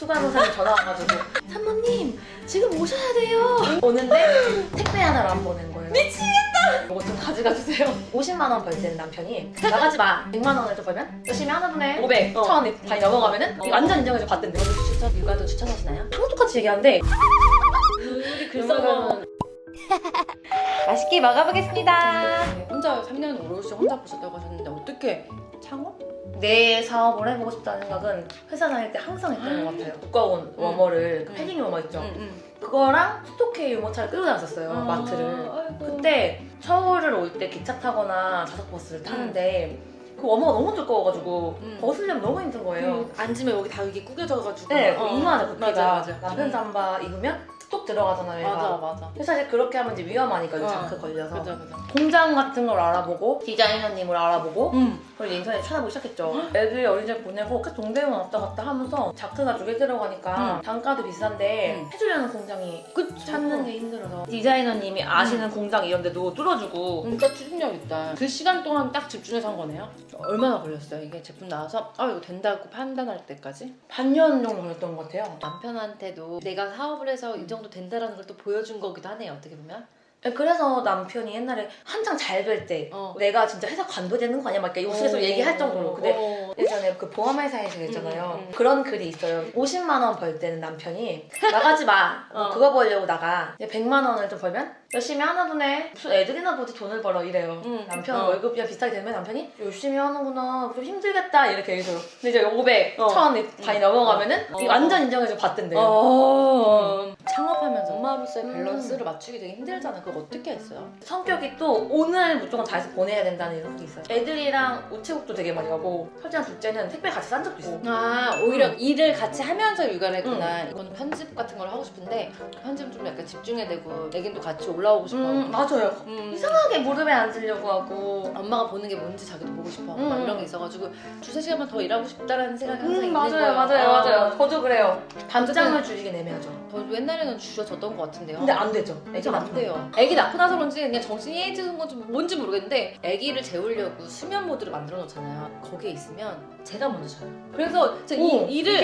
수간호사님 전화 와가지고 산모님 지금 오셔야 돼요. 오는데 택배 하나를 안 보낸 거예요. 미치겠다! 이거 좀 가져가 주세요. 50만 원 벌 때는 남편이 나가지 마. 100만 원을 좀 벌면 열심히 하나 보네 500, 어. 1000 많이 넘어가면 은 어. 완전 인정해서 받던데. 저도 추천, 육아도 추천하시나요? 다 똑같이 얘기하는데. 우리 글써먹은. 맛있게 먹어보겠습니다. 혼자 3년 오롯이 혼자 보셨다고 하셨는데 어떻게 창업? 내 사업을 해보고 싶다는 생각은 회사 다닐 때 항상 했던 것 같아요 두꺼운 워머를 그 음. 패딩 워머 있죠 응, 그거랑 스토케이 유모차를 끌고 다녔었어요 응. 마트를 아, 아이고. 그때 서울을 올 때 기차 타거나 좌석버스를 타는데 그 워머가 너무 두꺼워가지고 음. 벗으려면 너무 힘든 거예요 그 앉으면 여기 다 이게 구겨져가지고 네, 어. 이마에 부피가 음. 잠바 입으면 뚝 들어가잖아요 얘가. 맞아 맞아 그래서 사실 그렇게 하면 이제 위험하니까 이 어. 자크 걸려서 맞아 맞아 공장 같은 걸 알아보고 디자이너님을 알아보고 응 그리고 인터넷 찾아보기 시작했죠. 애들 어린이집 보내고 계속 동대문 왔다 갔다 하면서 자크가 두 개 들어가니까 응. 단가도 비싼데 응. 해주려는 공장이 그쵸 찾는 게 힘들어서 디자이너님이 아시는 공장 이런 데도 뚫어주고 진짜 추진력 있다 그 시간 동안 딱 집중해서 한 거네요? 얼마나 걸렸어요 이게 제품 나와서 아 이거 된다고 판단할 때까지? 반년 정도 걸렸던 것 같아요. 남편한테도 내가 사업을 해서 이 정도 된다라는 걸 또 보여준 거기도 하네요 어떻게 보면 그래서 남편이 옛날에 한창 잘 될 때 어. 내가 진짜 회사 관둬되는 거 아니야? 막 이렇게 우스갯소리 어. 얘기할 정도로 근데 어. 예전에 그 보험회사에서 했잖아요. 음, 음. 그런 글이 있어요. 50만 원 벌 때는 남편이 나가지 마. 너 어. 그거 벌려고 나가. 이제 100만 원을 좀 벌면 열심히 하나 보네. 무슨 애들이나 보지 돈을 벌어 이래요. 음. 남편 어. 월급이랑 비슷하게 되면 남편이 열심히 하는구나. 좀 힘들겠다 이렇게 얘기해요. 근데 이제 500, 어. 1000 많이 넘어가면은 어. 완전 인정해서 받던데. 어. 창업하면서 엄마로서의 음. 밸런스를 맞추기 되게 힘들잖아. 그거 어떻게 했어요? 성격이 또 오늘 무조건 다 해서 보내야 된다는 생각이 있어요. 애들이랑 우체국도 되게 많이 가고 첫째랑 둘째는 택배 같이 싼 적도 있어. 아 오히려 일을 같이 하면서 육아를 했구나. 음. 이거는 편집 같은 걸 하고 싶은데 편집은 좀 약간 집중해야 되고 애긴도 같이 올라오고 싶어. 음 맞아요. 음. 이상하게 무릎에 앉으려고 하고 엄마가 보는 게 뭔지 자기도 보고 싶어. 음. 막 이런 게 있어가지고 두세 시간만 더 일하고 싶다라는 생각이 항상 음, 있는 맞아요, 거예요. 맞아요, 어. 맞아요. 저도 그래요. 밤잠을 줄이게 내면죠. 저도 옛날에는 주셔졌던 것 같은데요. 근데 안 되죠. 애기 낳고. 낳대요. 애기 낳고 나서 그런지 그냥 정신이 해지는 건지 뭔지 모르겠는데 애기를 재우려고 수면 모드를 만들어 놓잖아요. 거기에 있으면 제가 먼저 자요. 그래서 오, 이 일을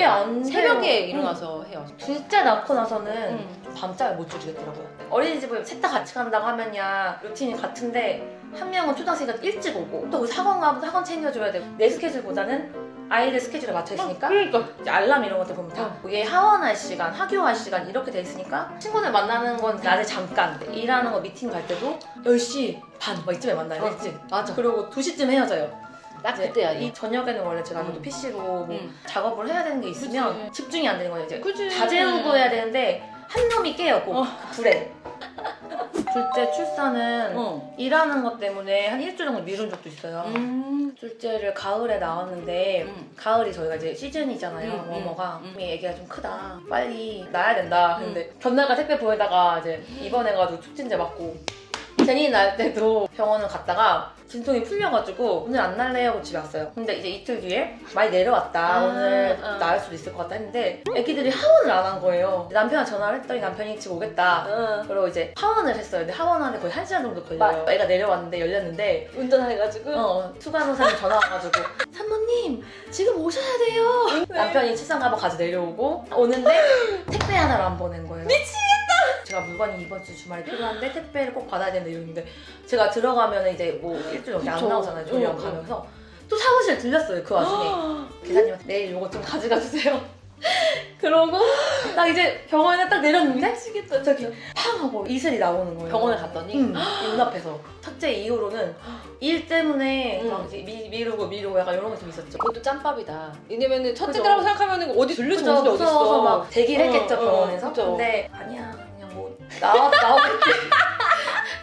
새벽에 돼요. 일어나서 해요. 응. 둘째 낳고 나서는 음. 밤잠을 못 줄이겠더라고요. 어린이집을 셋 다 같이 간다고 하면야 루틴이 같은데 한 명은 초등학생이니까 일찍 오고 또 학원 가면 학원 챙겨줘야 되고 내 스케줄보다는 아이들 스케줄에 맞춰 있으니까 그러니까 이제 알람 이런 것들 보면 다 어. 이게 하원할 시간, 학교할 시간 이렇게 돼 있으니까 친구들 만나는 건 낮에 잠깐 일하는 거 미팅 갈 때도 10시 반막 이쯤에 만나요 어. 일찍 맞아. 그리고 2시쯤 헤어져요 딱 그때야. 이 저녁에는 원래 제가 아무래도 음. PC로 뭐 음. 작업을 해야 되는 게 있으면 그치. 집중이 안 되는 거예요 이제 그지. 자제우고 해야 되는데 한 놈이 깨요 꼭 어. 그 불에 둘째 출산은 어. 일하는 것 때문에 한 일주일 정도 미룬 적도 있어요 음. 둘째를 가을에 낳았는데 음. 가을이 저희가 이제 시즌이잖아요 음, 음, 워머가 음. 이 애기가 좀 크다 빨리 낳아야 된다 근데 전날까 택배 보내다가 이제 입원해가지고 촉진제 맞고 제니 낳을 때도 병원을 갔다가 진통이 풀려가지고 오늘 안 날래요 하고 집에 왔어요. 근데 이제 이틀 뒤에 많이 내려왔다. 아, 오늘 아. 나을 수도 있을 것 같다 했는데 애기들이 하원을 안 한 거예요. 남편한테 전화를 했더니 남편이 지금 오겠다. 어. 그리고 이제 하원을 했어요. 근데 하원하는데 거의 한 시간 정도 걸려요. 애가 내려왔는데 열렸는데 운전해가지고. 어, 투간호사님 전화 와가지고 산모님 지금 오셔야 돼요. 남편이 책상 가방 가져 내려오고 오는데 택배 하나를 안 보낸 거예요. 미치겠다 제가 물건이 이번 주 주말에 필요한데 택배를 꼭 받아야 된다 이러는데 제가 들어가면 이제 뭐 일주일 넘게 안. 나오잖아요 조리원 응, 응. 가면서 또 사무실 들렸어요 그 와중에 계사님한테 내일 요거 좀 가져가 주세요 그러고 나 이제 병원에 딱 내렸는데 미치겠다. 저기 팡 하고 이슬이 나오는 거예요 병원에 갔더니 응, 이 눈앞에서 첫째 이후로는 일 때문에 응. 막 미, 미루고 미루고 약간 이런 게 좀 있었죠. 그것도 짬밥이다. 왜냐면은 첫째. 거라고 생각하면 어디 정신이 무서워서. 막 대기를 어, 했겠죠 어, 병원에서. 근데 아니야 나와 나오겠지.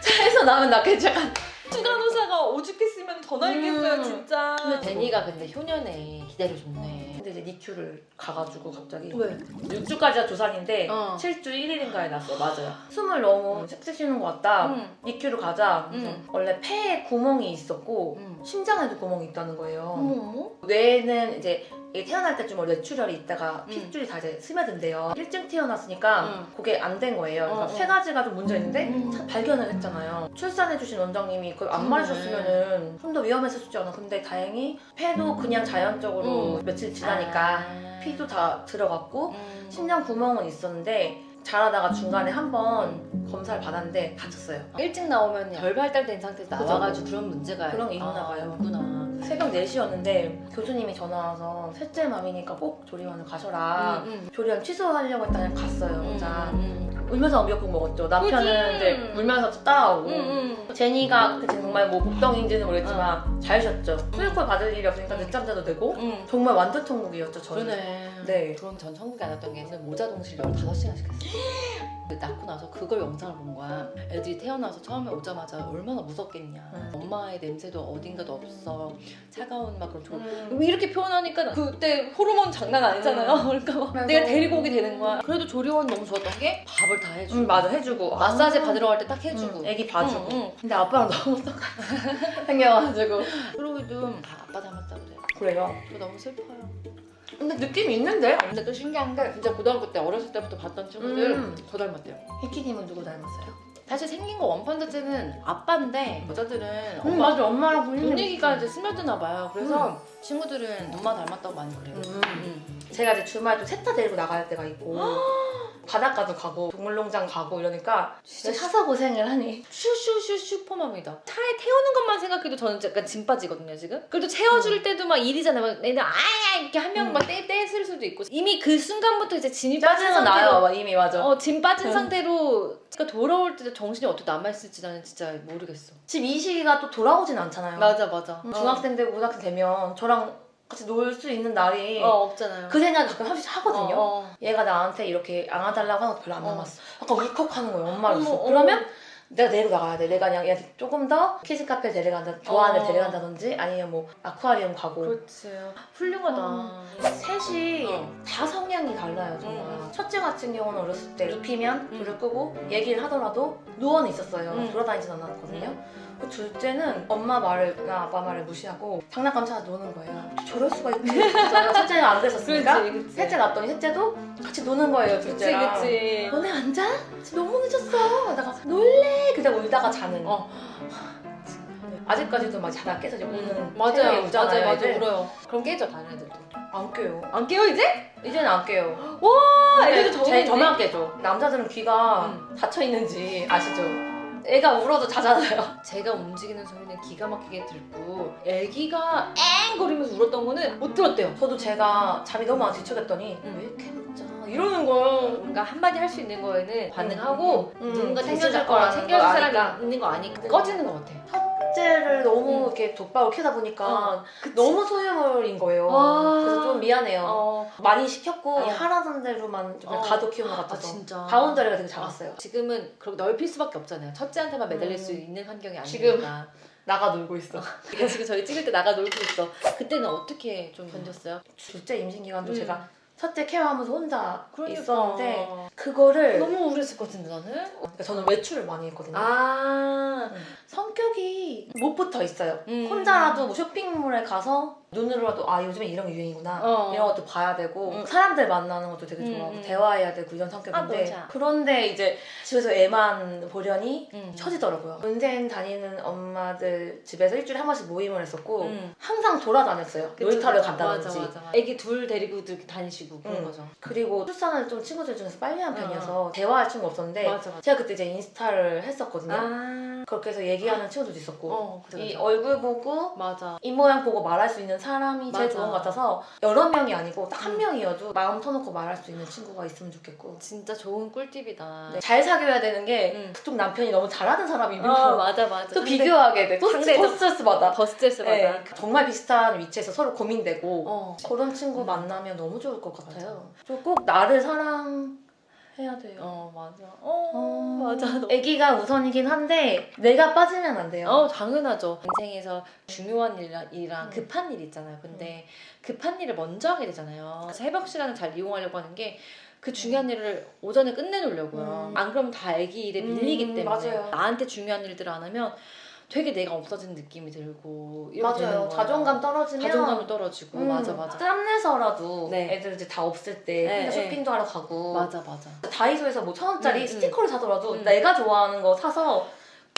차에서 나오면 낫겠지. 약간 추간호사가 오죽했으면 더 날겠어요 음. 진짜. 근데 데니가 근데 효년에 기다려줬네. 근데 이제 니큐를 가가지고 갑자기 왜? 6주까지가 조산인데 어. 7주 1일인가에 났어요. 맞아요. 숨을 너무 sek색 쉬는 것 같다. 응. 니큐를 가자. 응. 원래 폐에 구멍이 있었고 응. 심장에도 구멍이 있다는 거예요. 뇌는 이제 태어날 때쯤 원래 뇌출혈이 있다가 음. 핏줄이 다 이제 스며든대요. 일찍 태어났으니까 음. 그게 안 된 거예요. 그러니까 어, 어. 세 가지가 좀 문제 있는데 음. 차- 발견을 했잖아요. 출산해주신 원장님이 그걸 안. 말해줬으면은 좀 더 위험했을 수도 있잖아. 근데 다행히 폐도 그냥 자연적으로 음. 며칠 지나니까 아. 피도 다 들어갔고 음. 심장 구멍은 있었는데 자라다가 중간에 한번 검사를 받았는데 다쳤어요. 일찍 나오면 덜 발달된 상태에서. 나와가지고 그런 문제가 그런 게 있나 봐요. 있구나. 새벽 4시였는데 교수님이 전화 와서 셋째 맘이니까 꼭 조리원을 가셔라. 음, 조리원 취소하려고 했다 그냥 갔어요 음. 혼자. 음, 울면서 미역국 먹었죠. 남편은 그지. 이제 울면서 따라오고. 음, 음. 제니가 그때 정말 뭐 복덩인지는 모르겠지만 잘 쉬었죠. 수유콜 받을 일이 없으니까 음. 늦잠 자도 되고 음. 정말 완전 천국이었죠 저는. 그러네. 네. 그럼 전 천국이 안 왔던 게 모자 동실 15시간씩 했어. 그 낳고 나서 그걸 영상을 본 거야. 애들이 태어나서 처음에 오자마자 얼마나 무섭겠냐. 음. 엄마의 냄새도 어딘가도 없어. 차가운 막 그런 조... 음. 이렇게 표현하니까 그때 호르몬 장난 아니잖아요. 그러니까 내가 데리고 오게 되는 거야. 그래도 조리원 너무 좋았던 게 밥을 다 해주고 음, 맞아 해주고 마사지 아. 받으러 갈 때 딱 해주고 음, 애기 봐주고. 응, 응. 근데 아빠랑 너무 똑같아 생겨가지고 프로이도 다 아빠 닮았다 그래. 그래요. 저 너무 슬퍼요. 근데 느낌이 있는데? 근데 또 신기한 게 진짜 고등학교 때 어렸을 때부터 봤던 친구들 음. 더 닮았대요. 희키님은 누구 닮았어요? 사실 생긴 거 원판 자체는 아빠인데 여자들은 음, 엄마 맞아 엄마랑 분위기 분위기가 이제 스며드나 봐요. 그래서 친구들은 엄마 닮았다고 많이 그래요. 음. 음. 제가 이제 주말 좀셋다 데리고 나갈 때가 있고 바닷가도 가고 동물농장 가고 이러니까 진짜 사서 고생을 하니 슈슈슈 슈퍼맘이다. 차에 태우는 것만 생각해도 저는 약간 짐 빠지거든요 지금. 그래도 채워줄 때도 막 일이잖아요. 막 애들 아야 이렇게 한 명막떼 떼쓸 수도 있고 이미 그 순간부터 이제 짐이 빠진 상태로 나요 막 이미 맞아 어, 짐 빠진 응. 상태로 그러니까 돌아올 때 정신이 어떻게 남아있을지 나는 진짜 모르겠어. 지금 이 시기가 또 돌아오진 않잖아요 맞아 맞아. 음, 중학생 되고 고등학생 되면 저랑 같이 놀 수 있는 날이 어, 어 없잖아요. 그 생각 가끔 하씩 하거든요 어, 어. 얘가 나한테 이렇게 안아달라고 하는 거 별로 안 어. 남았어 약간 울컥하는 거예요 엄마로서. 그러면 내가 내려 나가야 돼 내가 그냥 얘한테 조금 더 키즈 카페 데려간다 좋아하는 데 어. 데려간다든지 아니면 뭐 아쿠아리움 가고 그렇지. 훌륭하다. 어. 셋이 어. 다 성향이 달라요 정말 음. 첫째 같은 경우는 어렸을 때 눕히면 음. 불을 끄고 얘기를 하더라도 누워는 있었어요 음. 돌아다니진 않았거든요 그 둘째는 엄마 말이나 아빠 말을 무시하고 장난감 찾아 노는 거예요 저럴 수가 있구나 첫째는 안 됐었으니까 그렇지, 그렇지. 셋째 낳았더니 셋째도 같이 노는 거예요 그치, 둘째랑 그치. 너네 안 자? 지금 너무 늦었어 하다가 놀래 그러다 울다가 자는 어. 아직까지도 막 자다 깨서 이제 우는 음, 맞아요. 맞아요, 맞아요. 울어요. 그럼 깨져, 다른 애들도. 안 깨요 안 깨요, 이제? 이제는 안 깨요 와, 애들도 제 적응했네. 저만 깨죠 남자들은 귀가 음. 닫혀 있는지 아시죠? 애가 울어도 자잖아요 제가 움직이는 소리는 기가 막히게 듣고 애기가 앵 거리면서 울었던 거는 못 들었대요. 저도 제가 잠이 너무 안 뒤척였더니 음. 왜 이렇게 못 자? 이러는 거예요 뭔가 한마디 할 수 있는 거에는 반응하고 음, 누군가 거라는 거라 챙겨줄 걸 사람이 아니까. 있는 거 아니까 꺼지는 것 같아. 첫째를 너무 음. 이렇게 독박을 키다 보니까 어, 너무 소유물인 거예요 와. 그래서 좀 미안해요 어, 많이 시켰고 어. 이 하라던 대로만 좀 어. 가둬 키우는 것아 같아서 진짜. 바운더리가 되게 작았어요 지금은 그렇게 넓힐 수밖에 없잖아요. 첫째한테만 매달릴 음. 수 있는 환경이 지금. 아니니까. 나가 놀고 있어 그러니까 지금 저희 찍을 때 나가 놀고 있어. 그때는 어떻게 좀 견뎠어요? 둘째 임신 기간도 음. 제가 첫째 케어하면서 혼자 그러니까. 있었는데 그거를 너무 우울했을 것 같은데 나는. 그러니까 저는 외출을 많이 했거든요 아. 성격이 못 붙어 있어요 음. 혼자라도 뭐 쇼핑몰에 가서 눈으로라도 아 요즘에 이런 게 유행이구나 어. 이런 것도 봐야 되고 음. 사람들 만나는 것도 되게 음, 좋아하고 음. 대화해야 되고 이런 아, 성격인데 알아. 그런데 이제 집에서 애만 보려니 음. 처지더라고요 문재인 다니는 엄마들 집에서 일주일에 한 번씩 모임을 했었고 음. 항상 돌아다녔어요 그쵸, 놀이터를. 간다든지 맞아, 맞아, 맞아. 애기 둘 데리고 다니시고 그런 음. 거죠. 그리고 출산을 좀 친구들 중에서 빨리 한 편이어서 대화할 친구가 없었는데 맞아. 제가 그때 이제 인스타를 했었거든요 아. 그렇게 해서 얘기하는 친구들도 있었고 어, 그래, 이 그래. 얼굴 보고 맞아. 입 모양 보고 말할 수 있는 사람이 제일 맞아. 좋은 것 같아서 여러 명이 아니고 딱한 음. 명이어도 마음 터놓고 말할 수 있는 친구가 있으면 좋겠고 진짜 좋은 꿀팁이다. 네, 잘 사귀어야 되는 게 음. 그쪽 남편이 너무 잘하는 사람이면 어, 맞아, 맞아. 또 근데 비교하게 돼. 또, 스트레스 받아. 더 스트레스 받아. 네, 정말 비슷한 위치에서 서로 고민되고 어. 그런 친구 음. 만나면 너무 좋을 것 같아요. 저꼭 나를 사랑 해야 돼요. 어, 맞아. 어, 어, 맞아. 너- 아기가 우선이긴 한데 내가 빠지면 안 돼요. 어, 당연하죠. 인생에서 중요한 일이랑, 음. 급한 일 있잖아요. 근데 급한 일을 먼저 하게 되잖아요. 새벽 시간을 잘 이용하려고 하는 게 그 중요한 일을 오전에 끝내놓으려고요. 음. 안 그러면 다 애기 일에 음, 밀리기 때문에 맞아요. 나한테 중요한 일들을 안 하면 되게 내가 없어진 느낌이 들고 맞아요. 자존감 떨어지면 자존감이 떨어지고 음, 맞아 맞아 땀내서라도 네. 애들 이제 다 없을 때 네, 혼자 네. 쇼핑도 하러 가고 맞아 맞아 다이소에서 뭐 천 원짜리 음, 음. 스티커를 사더라도 음. 내가 좋아하는 거 사서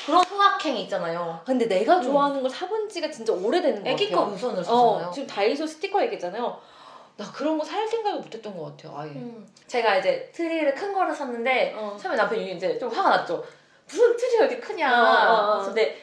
그런 소확행 있잖아요. 근데 내가 좋아하는 걸 사본 지가 진짜 오래되는 것 애기 같아요 거 우선으로 어, 사잖아요. 지금 다이소 스티커 얘기했잖아요 나 그런 거 살 생각을 못 했던 것 같아요 아예 음. 제가 이제 트리를 큰 거를 샀는데 어. 처음에 남편이 이제 좀 화가 났죠. 무슨 트리가 이렇게 크냐. 어, 어, 어. 근데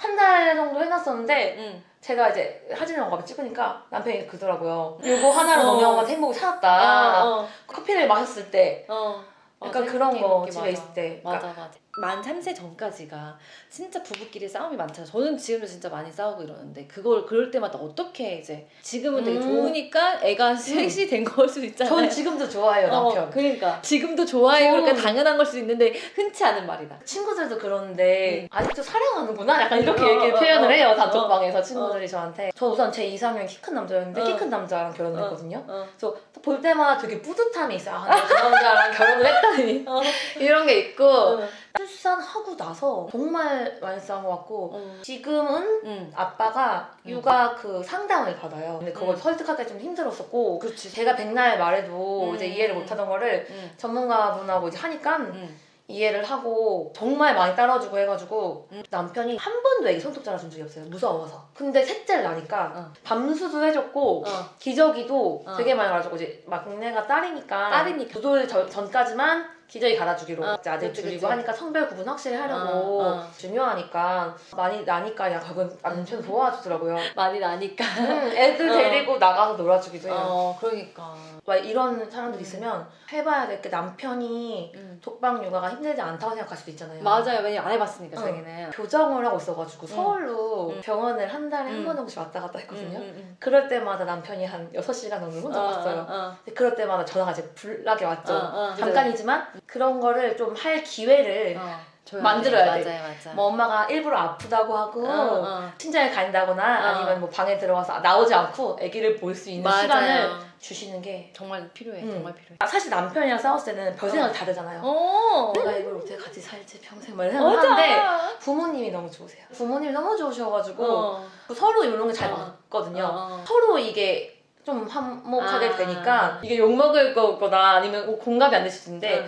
한 달 정도 해놨었는데 응. 제가 이제 사진을 가면 찍으니까 남편이 그러더라고요. 이거 하나로 어. 너무 형한테 행복을 찾았다. 어, 어, 커피를 마셨을 때 어. 약간 그런 거 집에. 있을 때. 그러니까 맞아 맞아 만 3세 전까지가 진짜 부부끼리 싸움이 많잖아요 저는 지금도 진짜 많이 싸우고 이러는데 그걸 그럴 때마다 어떻게 이제 지금은 되게 음. 좋으니까 애가 셋이 된걸수 있잖아요 전 지금도 좋아해요 남편. 어, 그러니까 지금도 좋아해요 그러니까 음. 당연한 걸수 있는데 흔치 않은 말이다 친구들도 그러는데 아직도 사랑하는구나 약간 이렇게 어, 얘기 어, 표현을 어, 해요 어. 단톡방에서 친구들이 저한테 저 우선 제 이상형 키 큰 남자였는데 어. 키큰 남자랑 결혼을 했거든요 어. 그래서 볼 때마다 되게 뿌듯함이 있어요 아, 저 남자랑 결혼을 했다니 어. 이런 게 있고 어. 출산하고 나서 정말 많이 싸운 것 같고 어. 지금은 응. 아빠가 음. 육아 그 상담을 받아요 근데 그걸 음. 설득하기가 좀 힘들었었고 그렇지 제가 백날 말해도 음. 이제 이해를 못하던 거를 응. 전문가분하고 이제 하니까 응. 이해를 하고 정말 많이 따라주고 해가지고 음. 남편이 한 번도 애기 손톱 잘라준 적이 없어요 무서워서 근데 셋째를 낳으니까 어. 밤수도 해줬고 어. 기저귀도 어. 되게 많이 갈아주고 이제 막내가 딸이니까 딸이니까. 두돌 전- 전까지만 기저귀 갈아주기로 어, 이제 아들 그치, 둘이고 그치. 하니까 성별 구분 확실히 하려고 어, 어. 중요하니까 많이 나니까 결국은 남편 도와주더라고요 많이 나니까 음, 애들 어. 데리고 나가서 놀아주기도 해요 어 그러니까 막 이런 사람들 음. 있으면 해봐야 될 게 남편이 응. 독방 육아가 힘들지 않다고 생각할 수도 있잖아요 맞아요 왜냐면 안 해봤으니까 어. 자기는 교정을 하고 있어가지고 서울로 음. 병원을 한 달에 한 음. 번 정도씩 왔다 갔다 했거든요. 응, 응, 응. 그럴 때마다 남편이 한 6시간 정도 혼자 왔어요. 어, 근데 그럴 때마다 전화가 이제 불나게 왔죠. 잠깐이지만 그런 거를 좀 할 기회를 어, 만들어야 돼. 돼. 맞아요, 맞아요. 뭐 엄마가 일부러 아프다고 하고 어, 어. 친정에 간다거나 아니면 뭐 방에 들어가서 나오지 않고 아기를 볼 수 있는 맞아요. 시간을 주시는 게 정말 필요해, 음. 정말 필요해. 아, 사실 남편이랑 싸웠을 때는 별 생각이 다르잖아요. 어, 내가 이걸 어떻게 같이 살지 평생 막 이런 생각을 하는데 맞아. 부모님이 너무 좋으세요. 부모님이 너무 좋으셔가지고 어. 서로 이런 게잘 어. 맞거든요. 어. 서로 이게 좀 한몫하게 아. 되니까 이게 욕먹을 거거나 아니면 뭐 공감이 안 되실 텐데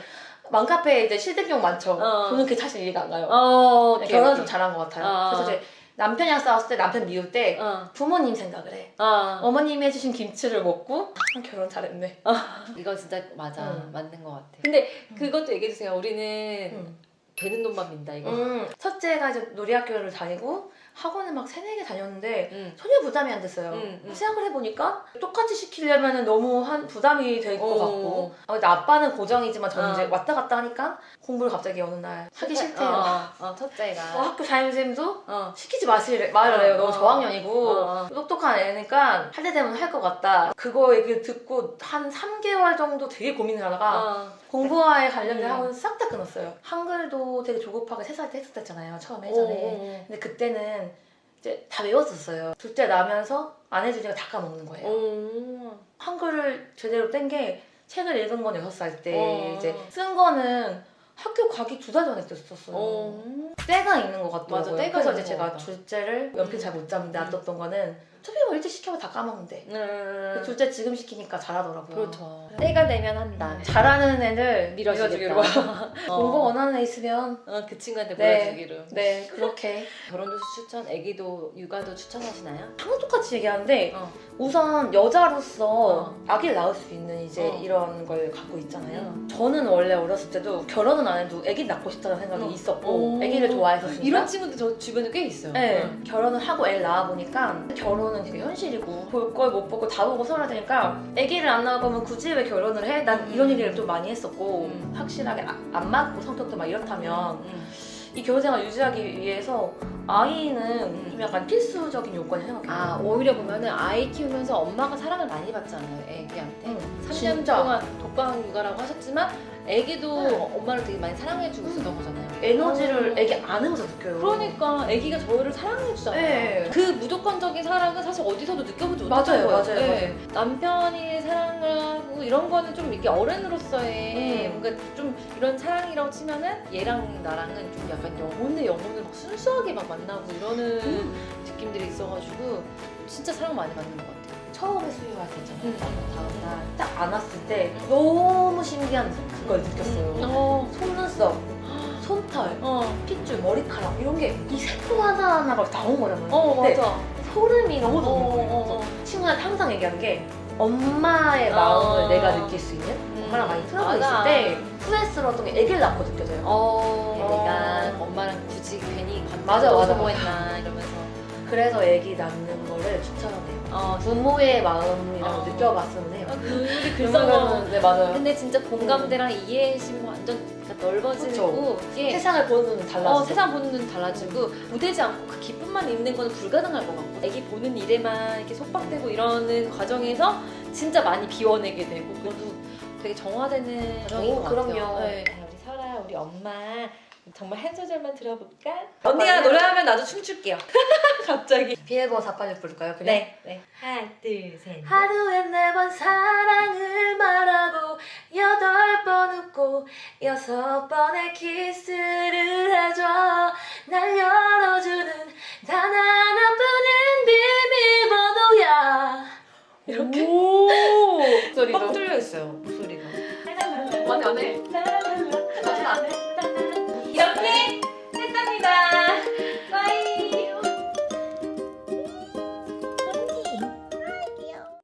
맘카페에 이제 실등용 많죠. 어. 저는 그게 사실 이해가 안 가요. 어, 오케이, 결혼 오케이. 좀 잘한 것 같아요. 어. 그래서 이제 남편이랑 싸웠을 때 남편 미울 때 어, 부모님 생각을 해. 어. 어머님이 해주신 김치를 먹고 아, 결혼 잘했네. 이거 진짜 맞아, 음. 맞는 것 같아. 근데 그것도 얘기해 주세요. 우리는 음. 되는 돈만 민다 이거. 음, 첫째가 이제 놀이학교를 다니고 학원을 막 세네 개 다녔는데 응. 전혀 부담이 안 됐어요. 음, 음. 생각을 해보니까 똑같이 시키려면 너무 한 부담이 될것 어. 같고 아, 근데 아빠는 고정이지만 저는 어. 이제 왔다 갔다 하니까 공부를 갑자기 어느 날 하기 싫대요. 어, 어, 첫째가. 어, 학교 담임선생님도 어. 시키지 마시래 말을 해요. 어, 너무 어. 저학년이고 어, 어. 똑똑한 애니까 할 때 되면 할 것 같다. 그거 얘기를 듣고 한 3개월 정도 되게 고민을 하다가 어. 공부와에 관련된 음. 학원을 싹다 끊었어요. 한글도 되게 조급하게 3살 때 했었잖아요. 처음에 어, 예전에. 어, 근데 그때는 이제 다 외웠었어요. 둘째 나면서 안 해주니까 다 까먹는 거예요. 어. 한글을 제대로 뗀 게 책을 읽은 건 6살 때 어. 이제 쓴 거는 학교 가기 두 달 전에 떴었어요. 어. 때가 있는 것 같더라고요. 맞아, 때가 그래서 이제 것 제가 같다. 둘째를 연필 음. 잘못 잡는데 음. 놔뒀던 거는 뭐 일찍 시켜도 다 까먹는데 음. 둘째 지금 시키니까 잘하더라고요. 그렇죠. 때가 되면 한다. 잘하는 애들 밀어주기로. 어. 공부 원하는 애 있으면 어, 그 친구한테 네. 보여주기로. 네 그렇게 결혼도 추천, 아기도 육아도 추천하시나요? 항상 똑같이 얘기하는데 어. 우선 여자로서 어. 아기를 낳을 수 있는 이제 어. 이런 걸 갖고 있잖아요. 음. 저는 원래 어렸을 때도 결혼은 안 해도 아기 낳고 싶다는 생각이 어. 있었고 어. 아기를 좋아했었으니까 이런 친구들 저 주변에 꽤 있어요. 네, 응. 결혼을 하고 애를 낳아 보니까 결혼 은 되게 현실이고 볼 걸 못 보고 다 보고 살아야 되니까 아기를 안 낳을 거면 굳이 왜 결혼을 해? 난 음. 이런 얘기를 좀 많이 했었고 음. 확실하게 아- 안 맞고 성격도 막 이렇다면 응. 이 결혼생활 유지하기 위해서 아이는 음. 좀 약간 필수적인 요건이 생각해요. 아 오히려 보면은 아이 키우면서 엄마가 사랑을 많이 받잖아요 애기한테 응, 3년 진짜. 동안 독방 육아라고 하셨지만 애기도 응. 엄마를 되게 많이 사랑해주고 있었던 거잖아요 에너지를 애기 안으면서 느껴요. 그러니까 아기가 저희를 사랑해주잖아요. 네. 그 무조건적인 사랑은 사실 어디서도 느껴보지 맞아요, 못하는 거예요. 맞아요, 네. 남편이 사랑을 하고 이런 거는 좀 이게 어른으로서의 음. 뭔가 좀 이런 사랑이라고 치면은 얘랑 나랑은 좀 약간 영혼의 영혼을 막 순수하게 막 만나고 이러는 음. 느낌들이 있어가지고 진짜 사랑 많이 받는 것 같아요. 처음에 수유할 때 있잖아요. 음. 다음 날 딱 안았을 때 너무 신기한 그걸 느꼈어요. 어. 속눈썹, 손털, 어. 핏줄, 머리카락 이런 게 이 세포 하나하나가 나온 거잖아요. 어 근데 맞아. 소름이 너무 돋는 어, 거예요. 어, 어. 친구한테 항상 얘기하는 게 엄마의 아. 마음을 내가 느낄 수 있는 음. 엄마랑 많이 틀어져 맞아. 있을 때 후회스러웠던 게 애기를 낳고 느껴져요. 어, 어. 내가 엄마랑 굳이 괜히 맞아, 맞아. 소모했나 이러면서. 그래서 애기 낳는 거를 추천해요. 어, 부모의 마음이라고 어. 느껴봤으면 해요. 아, 그 거. 그러면은 네 맞아요. 근데 진짜 공감대랑 이해심이 완전 그러니까 넓어지고 세상을 보는 눈은 달라지죠. 어, 세상 보는 눈 달라지고 무대지 않고 그 기쁨만 있는 거는 불가능할 것 같고 애기 보는 일에만 이렇게 속박되고 이러는 과정에서 진짜 많이 비워내게 되고 그것도 되게 정화되는 과정인 오, 것 같아요. 그럼요. 네. 우리 설아, 우리 엄마 정말 한 소절만 들어볼까? 언니가 노래하면 나도 춤출게요. 갑자기. 비에고 사까지 부를까요? 그냥? 네, 네. 하나, 둘, 셋. 하루에 네 번 사랑을 말하고 여덟 번 웃고 여섯 번의 키스를 해줘 날 열어주는 단 하나뿐인 비밀번호야 이렇게 오! 목소리도. 빡 뚫려 있어요 목소리가. 맞네 맞네